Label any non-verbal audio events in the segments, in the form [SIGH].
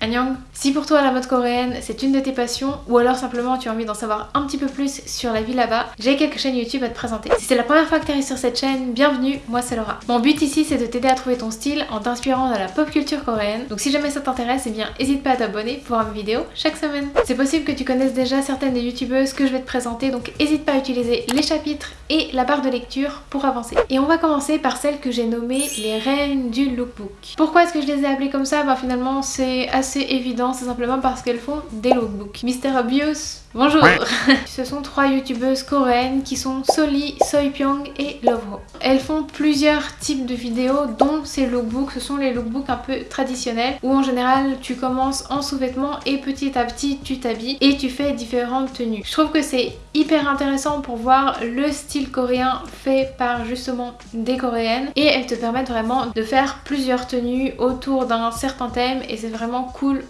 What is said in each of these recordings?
Annyeong Si pour toi la mode coréenne c'est une de tes passions ou alors simplement tu as envie d'en savoir un petit peu plus sur la vie là-bas, j'ai quelques chaînes YouTube à te présenter. Si c'est la première fois que tu arrives sur cette chaîne, bienvenue, moi c'est Laura. Mon but ici c'est de t'aider à trouver ton style en t'inspirant de la pop culture coréenne. Donc si jamais ça t'intéresse, eh bien n'hésite pas à t'abonner pour avoir mes vidéos chaque semaine. C'est possible que tu connaisses déjà certaines des youtubeuses que je vais te présenter, donc n'hésite pas à utiliser les chapitres et la barre de lecture pour avancer. Et on va commencer par celles que j'ai nommées les reines du lookbook. Pourquoi est-ce que je les ai appelées comme ça? Bah finalement c'est assez c'est évident, c'est simplement parce qu'elles font des lookbooks. Mister Obvious, bonjour [LAUGHS] Ce sont trois youtubeuses coréennes qui sont Soli, Soypyong et Lovro. Elles font plusieurs types de vidéos dont ces lookbooks, ce sont les lookbooks un peu traditionnels où en général tu commences en sous-vêtements et petit à petit tu t'habilles et tu fais différentes tenues. Je trouve que c'est hyper intéressant pour voir le style coréen fait par justement des coréennes et elles te permettent vraiment de faire plusieurs tenues autour d'un certain thème et c'est vraiment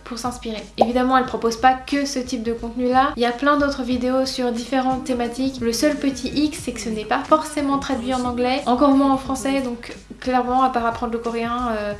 pour s'inspirer. Évidemment elles proposent pas que ce type de contenu là, il y a plein d'autres vidéos sur différentes thématiques. Le seul petit X c'est que ce n'est pas forcément traduit en anglais, encore moins en français donc clairement à part apprendre le coréen... Euh,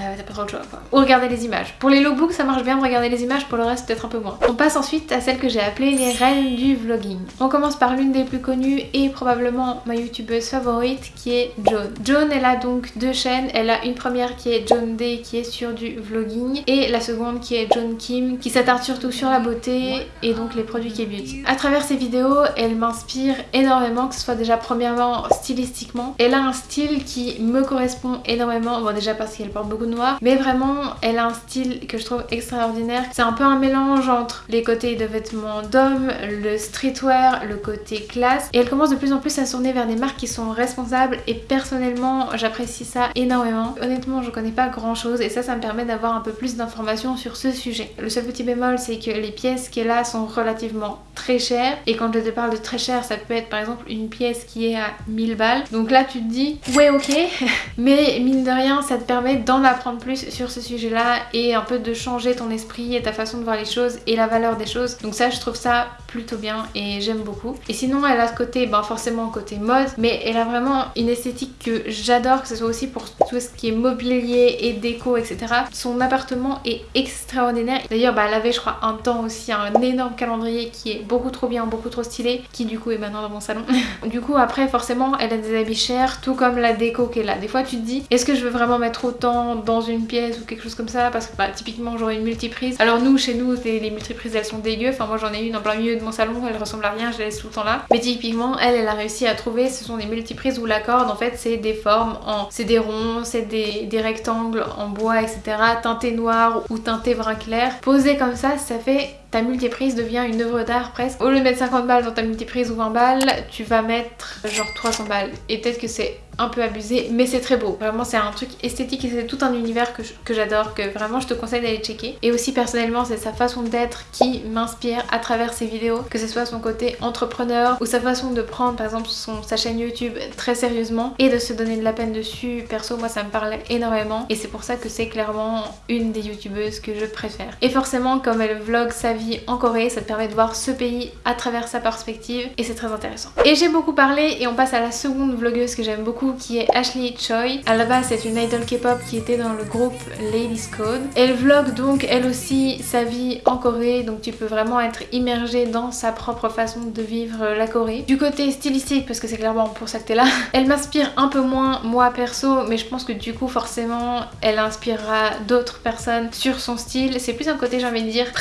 euh, t'as pas trop le choix quoi. Ou regarder les images. Pour les lookbooks ça marche bien de regarder les images, pour le reste peut-être un peu moins. On passe ensuite à celle que j'ai appelée les reines du vlogging. On commence par l'une des plus connues et probablement ma youtubeuse favorite qui est Joan. Joan elle a donc deux chaînes, elle a une première qui est Joan Day qui est sur du vlogging et la seconde qui est Joan Kim qui s'attarde surtout sur la beauté et donc les produits qui beauty. À travers ses vidéos elle m'inspire énormément que ce soit déjà premièrement stylistiquement. Elle a un style qui me correspond énormément, bon déjà parce qu'elle porte beaucoup noir mais vraiment elle a un style que je trouve extraordinaire. C'est un peu un mélange entre les côtés de vêtements d'hommes, le streetwear, le côté classe et elle commence de plus en plus à tourner vers des marques qui sont responsables et personnellement j'apprécie ça énormément. Honnêtement je connais pas grand chose et ça ça me permet d'avoir un peu plus d'informations sur ce sujet. Le seul petit bémol c'est que les pièces qu'elle a sont relativement très chères et quand je te parle de très cher ça peut être par exemple une pièce qui est à 1000 balles donc là tu te dis ouais ok [LAUGHS] mais mine de rien ça te permet d'en apprendre plus sur ce sujet là et un peu de changer ton esprit et ta façon de voir les choses et la valeur des choses. Donc ça je trouve ça plutôt bien et j'aime beaucoup. Et sinon elle a ce côté ben forcément côté mode mais elle a vraiment une esthétique que j'adore que ce soit aussi pour tout ce qui est mobilier et déco etc son appartement est extraordinaire. D'ailleurs bah, elle avait je crois un temps aussi un énorme calendrier qui est beaucoup trop bien beaucoup trop stylé qui du coup est maintenant dans mon salon. [LAUGHS] Du coup après forcément elle a des habits chers tout comme la déco qu'elle a. Des fois tu te dis est-ce que je veux vraiment mettre autant dans une pièce ou quelque chose comme ça parce que bah, typiquement j'aurais une multiprise. Alors nous chez nous les multiprises elles sont dégueu, enfin moi j'en ai une en plein milieu de mon salon, elle ressemble à rien, je la laisse tout le temps là. Mais typiquement elle elle a réussi à trouver ce sont des multiprises où la corde en fait c'est des formes en... c'est des ronds, c'est des, des rectangles en bois etc. teintés noir ou teintés brun clair. Posé comme ça ça fait ta multiprise devient une œuvre d'art presque. Au lieu de mettre 50 balles dans ta multiprise ou 20 balles, tu vas mettre genre 300 balles. Et peut-être que c'est un peu abusé mais c'est très beau. Vraiment c'est un truc esthétique et c'est tout un univers que j'adore que vraiment je te conseille d'aller checker. Et aussi personnellement c'est sa façon d'être qui m'inspire à travers ses vidéos. Que ce soit son côté entrepreneur ou sa façon de prendre par exemple son, sa chaîne YouTube très sérieusement et de se donner de la peine dessus. Perso moi ça me parle énormément. Et c'est pour ça que c'est clairement une des youtubeuses que je préfère. Et forcément comme elle vlog sa vie en Corée ça te permet de voir ce pays à travers sa perspective et c'est très intéressant et j'ai beaucoup parlé et on passe à la seconde vlogueuse que j'aime beaucoup qui est Ashley Choi. À la base c'est une idol K-pop qui était dans le groupe Ladies Code. Elle vlog donc elle aussi sa vie en Corée donc tu peux vraiment être immergée dans sa propre façon de vivre la Corée. Du côté stylistique parce que c'est clairement pour ça que t'es là, [LAUGHS] elle m'inspire un peu moins moi perso mais je pense que du coup forcément elle inspirera d'autres personnes sur son style. C'est plus un côté j'ai envie de dire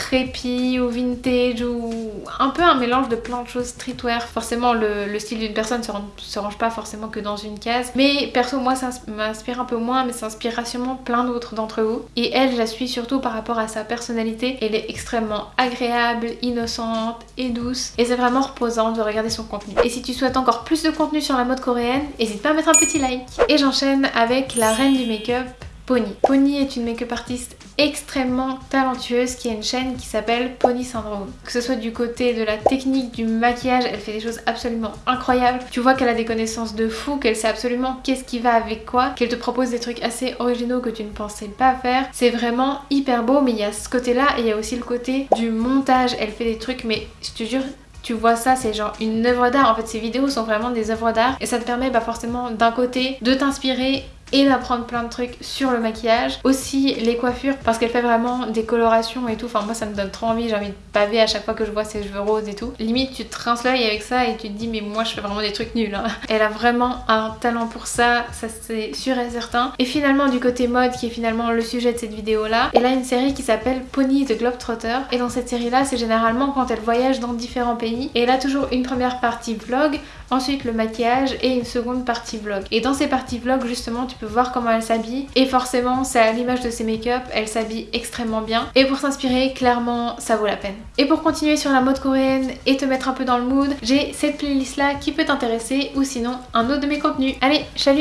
ou vintage ou un peu un mélange de plein de choses streetwear. Forcément le, style d'une personne se, se range pas forcément que dans une case mais perso moi ça m'inspire un peu moins mais ça inspirera sûrement plein d'autres d'entre vous. Et elle je la suis surtout par rapport à sa personnalité. Elle est extrêmement agréable, innocente et douce. Et c'est vraiment reposant de regarder son contenu. Et si tu souhaites encore plus de contenu sur la mode coréenne, n'hésite pas à mettre un petit like. Et j'enchaîne avec la reine du make-up Pony. Pony est une make-up artiste extrêmement talentueuse qui a une chaîne qui s'appelle Pony Syndrome. Que ce soit du côté de la technique du maquillage, elle fait des choses absolument incroyables. Tu vois qu'elle a des connaissances de fou, qu'elle sait absolument qu'est-ce qui va avec quoi, qu'elle te propose des trucs assez originaux que tu ne pensais pas faire. C'est vraiment hyper beau mais il y a ce côté là et il y a aussi le côté du montage. Elle fait des trucs mais je te jure tu vois ça c'est genre une œuvre d'art en fait ces vidéos sont vraiment des œuvres d'art et ça te permet bah forcément d'un côté de t'inspirer et d'apprendre plein de trucs sur le maquillage. Aussi les coiffures parce qu'elle fait vraiment des colorations et tout. Enfin moi ça me donne trop envie, j'ai envie de paver à chaque fois que je vois ses cheveux roses et tout. Limite tu te rinces l'œil avec ça et tu te dis mais moi je fais vraiment des trucs nuls. Hein. [LAUGHS] Elle a vraiment un talent pour ça, ça c'est sûr et certain. Et finalement du côté mode qui est finalement le sujet de cette vidéo là, elle a une série qui s'appelle Pony the Globetrotter et dans cette série là c'est généralement quand elle voyage dans différents pays et elle a toujours une première partie vlog, ensuite le maquillage et une seconde partie vlog. Et dans ces parties vlog justement tu voir comment elle s'habille et forcément c'est à l'image de ses make-up, elle s'habille extrêmement bien et pour s'inspirer clairement ça vaut la peine. Et pour continuer sur la mode coréenne et te mettre un peu dans le mood, j'ai cette playlist là qui peut t'intéresser ou sinon un autre de mes contenus. Allez, salut